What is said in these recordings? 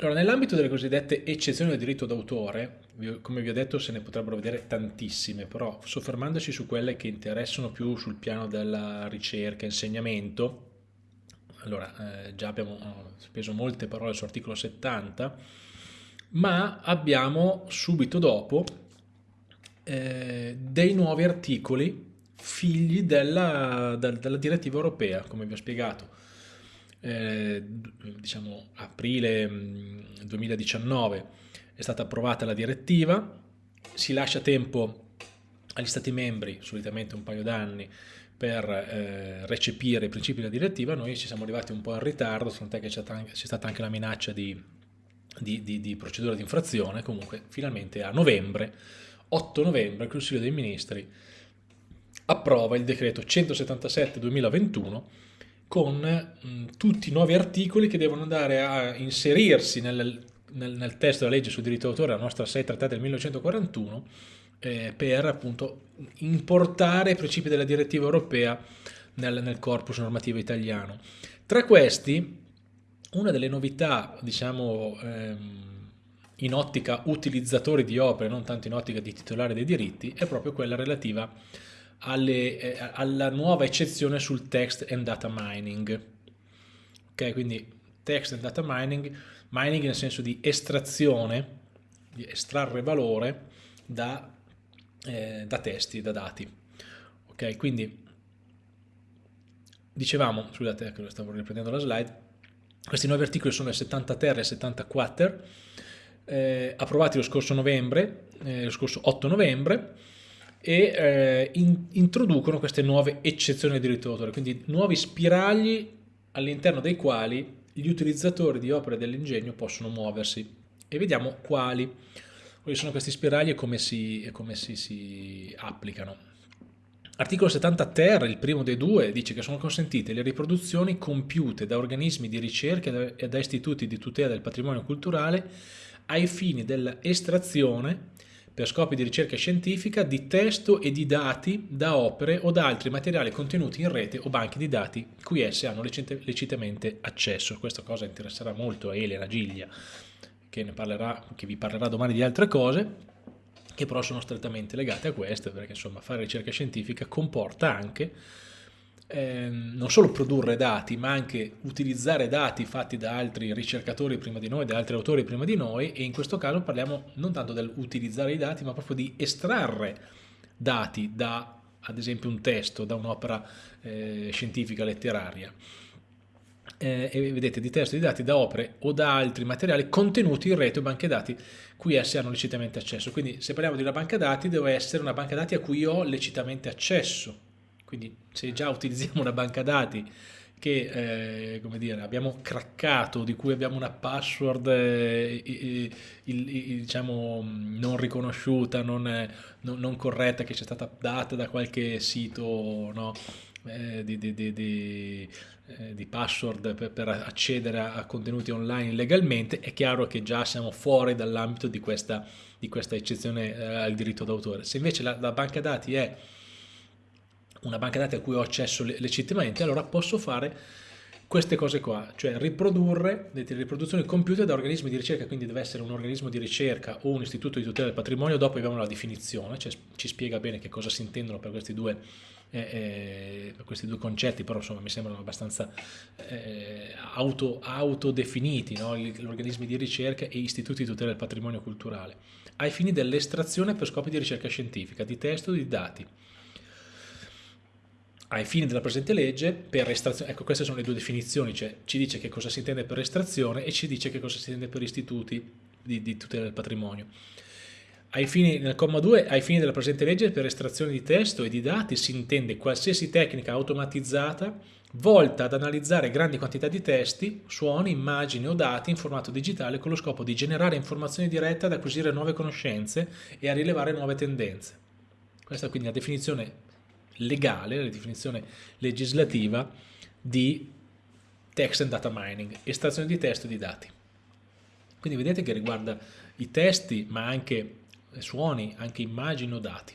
Allora, nell'ambito delle cosiddette eccezioni del diritto d'autore, come vi ho detto se ne potrebbero vedere tantissime, però soffermandoci su quelle che interessano più sul piano della ricerca, insegnamento, allora eh, già abbiamo speso molte parole su articolo 70, ma abbiamo subito dopo eh, dei nuovi articoli figli della, della direttiva europea, come vi ho spiegato eh, diciamo aprile 2019 è stata approvata la direttiva, si lascia tempo agli Stati membri, solitamente un paio d'anni, per eh, recepire i principi della direttiva, noi ci siamo arrivati un po' in ritardo, tant'è che c'è stata anche la minaccia di, di, di, di procedura di infrazione, comunque finalmente a novembre, 8 novembre, il Consiglio dei Ministri approva il decreto 177-2021 con mh, mm, tutti i nuovi articoli che devono andare a inserirsi nel, nel, nel testo della legge sul diritto d'autore, la nostra 6 trattata del 1941, eh, per appunto importare i principi della direttiva europea nel, nel corpus normativo italiano. Tra questi, una delle novità, diciamo, ehm, in ottica utilizzatori di opere, non tanto in ottica di titolari dei diritti, è proprio quella relativa a alle, eh, alla nuova eccezione sul text and data mining. Ok, quindi text and data mining, mining nel senso di estrazione, di estrarre valore da, eh, da testi, da dati. Ok, quindi dicevamo, scusate che stavo riprendendo la slide, questi nuovi articoli sono il 70 ter e il 70 quater, eh, approvati lo scorso novembre, eh, lo scorso 8 novembre, e eh, in, introducono queste nuove eccezioni del diritto d'autore, quindi nuovi spiragli all'interno dei quali gli utilizzatori di opere dell'ingegno possono muoversi e vediamo quali, quali sono questi spiragli e come si, e come si, si applicano. Articolo 70 ter, il primo dei due, dice che sono consentite le riproduzioni compiute da organismi di ricerca e da istituti di tutela del patrimonio culturale ai fini dell'estrazione per scopi di ricerca scientifica di testo e di dati da opere o da altri materiali contenuti in rete o banchi di dati cui esse hanno lecitamente accesso. Questa cosa interesserà molto a Elena Giglia, che, parlerà, che vi parlerà domani di altre cose, che però sono strettamente legate a queste, perché insomma fare ricerca scientifica comporta anche Ehm, non solo produrre dati, ma anche utilizzare dati fatti da altri ricercatori prima di noi, da altri autori prima di noi, e in questo caso parliamo non tanto dell'utilizzare i dati, ma proprio di estrarre dati da, ad esempio, un testo, da un'opera eh, scientifica letteraria. Eh, e vedete di testo di dati da opere o da altri materiali contenuti in rete o banche dati cui essi hanno lecitamente accesso. Quindi se parliamo di una banca dati deve essere una banca dati a cui ho lecitamente accesso quindi se già utilizziamo una banca dati che eh, come dire, abbiamo craccato, di cui abbiamo una password eh, il, il, il, diciamo, non riconosciuta, non, non, non, corretta, che ci è stata data da qualche sito no, eh, di, di, di, di, eh, password per, per accedere a, a, contenuti online legalmente, è chiaro che già siamo fuori dall'ambito di questa, questa eccezione eh, al diritto d'autore. Se invece la, la banca dati è una banca dati a cui ho accesso legittimamente, allora posso fare queste cose qua, cioè riprodurre le riproduzioni compiute da organismi di ricerca, quindi deve essere un organismo di ricerca o un istituto di tutela del patrimonio, dopo abbiamo la definizione, cioè ci spiega bene che cosa si intendono per questi due, eh, eh, per questi due concetti, però insomma mi sembrano abbastanza eh, auto, autodefiniti, no? gli organismi di ricerca e istituti di tutela del patrimonio culturale, ai fini dell'estrazione per scopi di ricerca scientifica, di testo e di dati ai fini della presente legge per estrazione, ecco queste sono le due definizioni, cioè ci dice che cosa si intende per estrazione e ci dice che cosa si intende per istituti di, di tutela del patrimonio. Ai fini, nel comma 2, ai fini della presente legge per estrazione di testo e di dati si intende qualsiasi tecnica automatizzata volta ad analizzare grandi quantità di testi, suoni, immagini o dati in formato digitale con lo scopo di generare informazioni dirette ad acquisire nuove conoscenze e a rilevare nuove tendenze. Questa è quindi la definizione legale, la definizione legislativa di text and data mining, estrazione di testo e di dati. Quindi vedete che riguarda i testi, ma anche suoni, anche immagini o dati.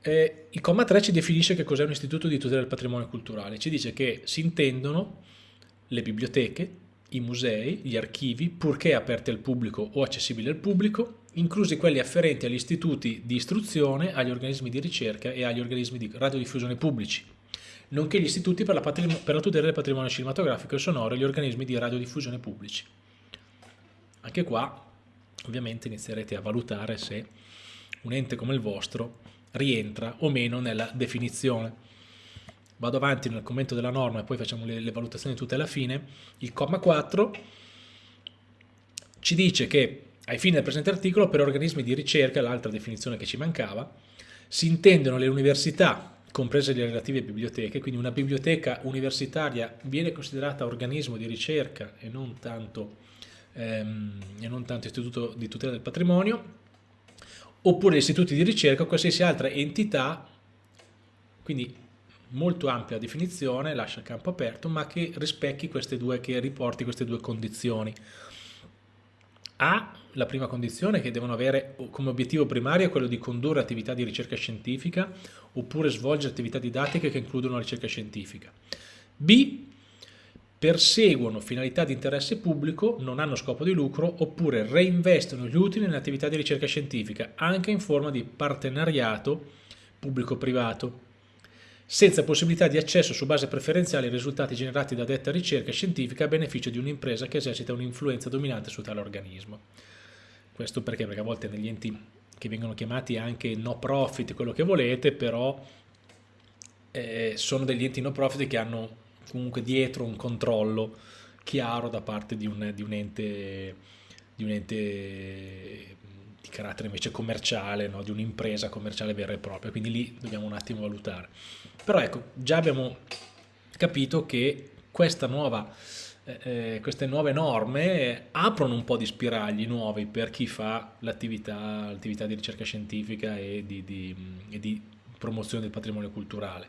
Eh, il comma 3 ci definisce che cos'è un istituto di tutela del patrimonio culturale, ci dice che si intendono le biblioteche, i musei, gli archivi, purché aperti al pubblico o accessibili al pubblico, inclusi quelli afferenti agli istituti di istruzione, agli organismi di ricerca e agli organismi di radiodiffusione pubblici, nonché gli istituti per la, per la tutela del patrimonio cinematografico e sonoro e gli organismi di radiodiffusione pubblici. Anche qua, ovviamente, inizierete a valutare se un ente come il vostro rientra o meno nella definizione vado avanti nel commento della norma e poi facciamo le, le valutazioni tutte alla fine, il comma 4 ci dice che ai fini del presente articolo per organismi di ricerca, l'altra definizione che ci mancava, si intendono le università, comprese le relative biblioteche, quindi una biblioteca universitaria viene considerata organismo di ricerca e non tanto, ehm, e non tanto istituto di tutela del patrimonio, oppure istituti di ricerca o qualsiasi altra entità, quindi molto ampia definizione, lascia il campo aperto, ma che rispecchi queste due, che riporti queste due condizioni. A, la prima condizione che devono avere come obiettivo primario quello di condurre attività di ricerca scientifica oppure svolgere attività didattiche che includono la ricerca scientifica. B, perseguono finalità di interesse pubblico, non hanno scopo di lucro oppure reinvestono gli utili in attività di ricerca scientifica anche in forma di partenariato pubblico-privato senza possibilità di accesso su base preferenziale ai risultati generati da detta ricerca scientifica a beneficio di un'impresa che esercita un'influenza dominante su tale organismo. Questo perché? Perché a volte negli enti che vengono chiamati anche no profit, quello che volete, però eh, sono degli enti no profit che hanno comunque dietro un controllo chiaro da parte di un, di un ente, di un ente di carattere invece commerciale, no? di un'impresa commerciale vera e propria, quindi lì dobbiamo un attimo valutare. Però ecco, già abbiamo capito che nuova, eh, eh, queste nuove norme aprono un po' di spiragli nuovi per chi fa l'attività di ricerca scientifica e di, di, e di promozione del patrimonio culturale.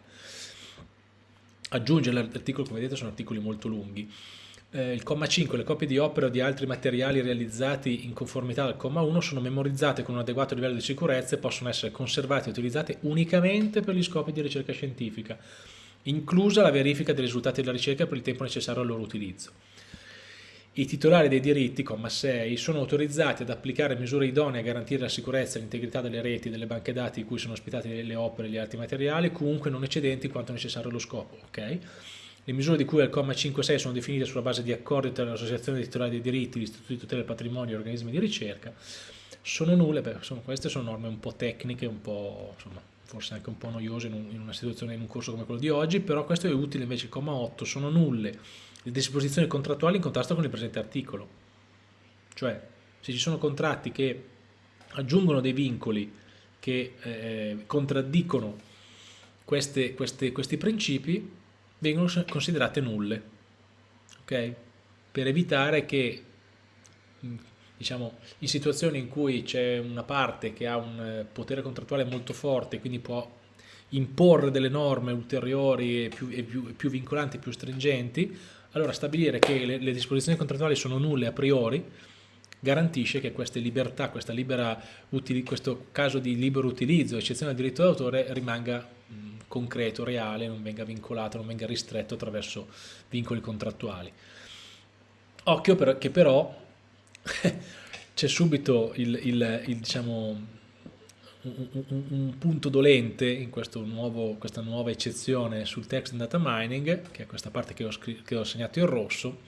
Aggiungere l'articolo, come vedete, sono articoli molto lunghi eh, il comma 5, le copie di opere o di altri materiali realizzati in conformità al comma 1 sono memorizzate con un adeguato livello di sicurezza e possono essere conservate e utilizzate unicamente per gli scopi di ricerca scientifica, inclusa la verifica dei risultati della ricerca per il tempo necessario al loro utilizzo. I titolari dei diritti, comma 6, sono autorizzati ad applicare misure idonee a garantire la sicurezza e l'integrità delle reti e delle banche dati in cui sono ospitate le opere e gli altri materiali, comunque non eccedenti quanto necessario allo scopo. Okay? Le misure di cui al comma 5.6 sono definite sulla base di accordi tra l'associazione dei titolari dei diritti, l'istituto di tutela del patrimonio e gli organismi di ricerca. Sono nulle, beh, sono, queste sono norme un po' tecniche, un po', insomma, forse anche un po' noiose in, un, in una situazione, in un corso come quello di oggi, però questo è utile invece il comma 8, sono nulle le disposizioni contrattuali in contrasto con il presente articolo. Cioè, se ci sono contratti che aggiungono dei vincoli che eh, contraddicono queste, queste, questi principi, vengono considerate nulle, ok? Per evitare che, diciamo, in situazioni in cui c'è una parte che ha un eh, potere contrattuale molto forte, quindi può imporre delle norme ulteriori e più, e più, più vincolanti, più stringenti, allora stabilire che le, le, disposizioni contrattuali sono nulle a priori garantisce che queste libertà, libera, questo caso di libero utilizzo, eccezione del diritto d'autore, rimanga concreto, reale, non venga vincolato, non venga ristretto attraverso vincoli contrattuali. Occhio per, che però c'è subito il, il, il, diciamo, un, un, un, punto dolente in nuovo, questa nuova eccezione sul text and data mining, che è questa parte che ho, che ho segnato in rosso,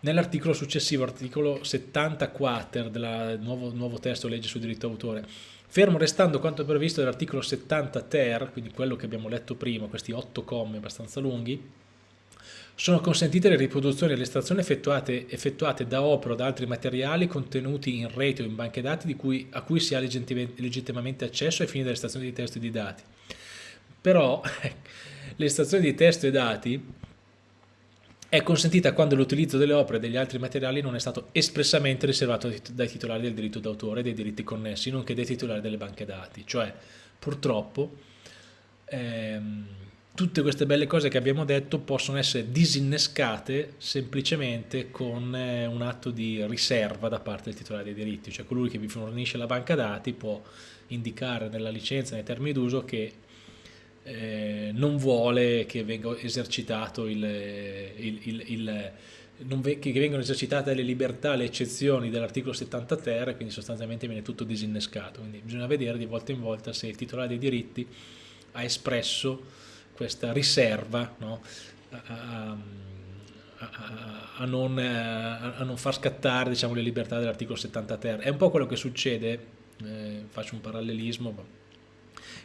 nell'articolo successivo, articolo 70 quater del nuovo, nuovo testo legge sul diritto d'autore, Fermo restando quanto previsto dall'articolo 70 ter, quindi quello che abbiamo letto prima, questi otto commi abbastanza lunghi, sono consentite le riproduzioni e le estrazioni effettuate, effettuate, da opera o da altri materiali contenuti in rete o in banche dati cui, a cui si ha legittimamente accesso ai fini dell'estrazione di testo e di dati. Però l'estrazione di testo e dati è consentita quando l'utilizzo delle opere e degli altri materiali non è stato espressamente riservato dai titolari del diritto d'autore e dei diritti connessi, nonché dai titolari delle banche dati. Cioè, purtroppo, ehm, tutte queste belle cose che abbiamo detto possono essere disinnescate semplicemente con eh, un atto di riserva da parte del titolare dei diritti, cioè colui che vi fornisce la banca dati può indicare nella licenza, nei termini d'uso, che eh, non vuole che venga esercitato il, il, il, che vengono esercitate le libertà, le eccezioni dell'articolo 70 ter, quindi sostanzialmente viene tutto disinnescato. Quindi bisogna vedere di volta in volta se il titolare dei diritti ha espresso questa riserva no? a, a, a, non, a, non, far scattare diciamo, le libertà dell'articolo 70 ter. È un po' quello che succede, eh, faccio un parallelismo,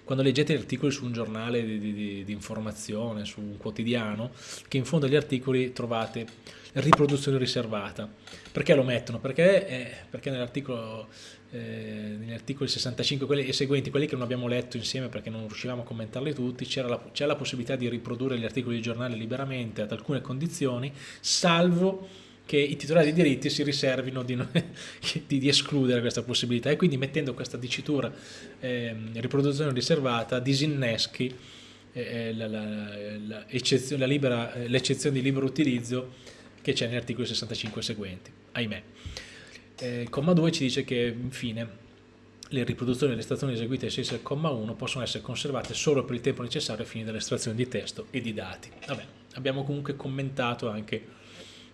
quando leggete articoli su un giornale di, di, di, informazione, su un quotidiano, che in fondo agli articoli trovate riproduzione riservata. Perché lo mettono? Perché, eh, perché nell'articolo eh, articoli 65 quelli, e seguenti, quelli che non abbiamo letto insieme perché non riuscivamo a commentarli tutti, c'è la, la possibilità di riprodurre gli articoli di giornale liberamente ad alcune condizioni, salvo che i titolari di diritti si riservino di, di, di, escludere questa possibilità e quindi mettendo questa dicitura eh, riproduzione riservata disinneschi eh, l'eccezione di libero utilizzo che c'è negli articoli 65 seguenti, ahimè. Eh, il comma 2 ci dice che infine le riproduzioni e le estrazioni eseguite ai sensi del comma 1 possono essere conservate solo per il tempo necessario ai fini dell'estrazione di testo e di dati. Vabbè, abbiamo comunque commentato anche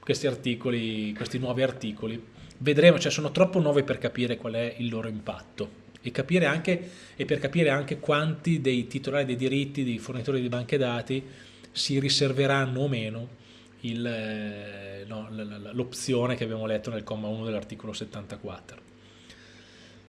questi articoli, questi nuovi articoli. Vedremo, cioè sono troppo nuovi per capire qual è il loro impatto e, capire anche, e per capire anche quanti dei titolari dei diritti, dei fornitori di banche dati si riserveranno o meno eh, no, l'opzione che abbiamo letto nel comma 1 dell'articolo 74.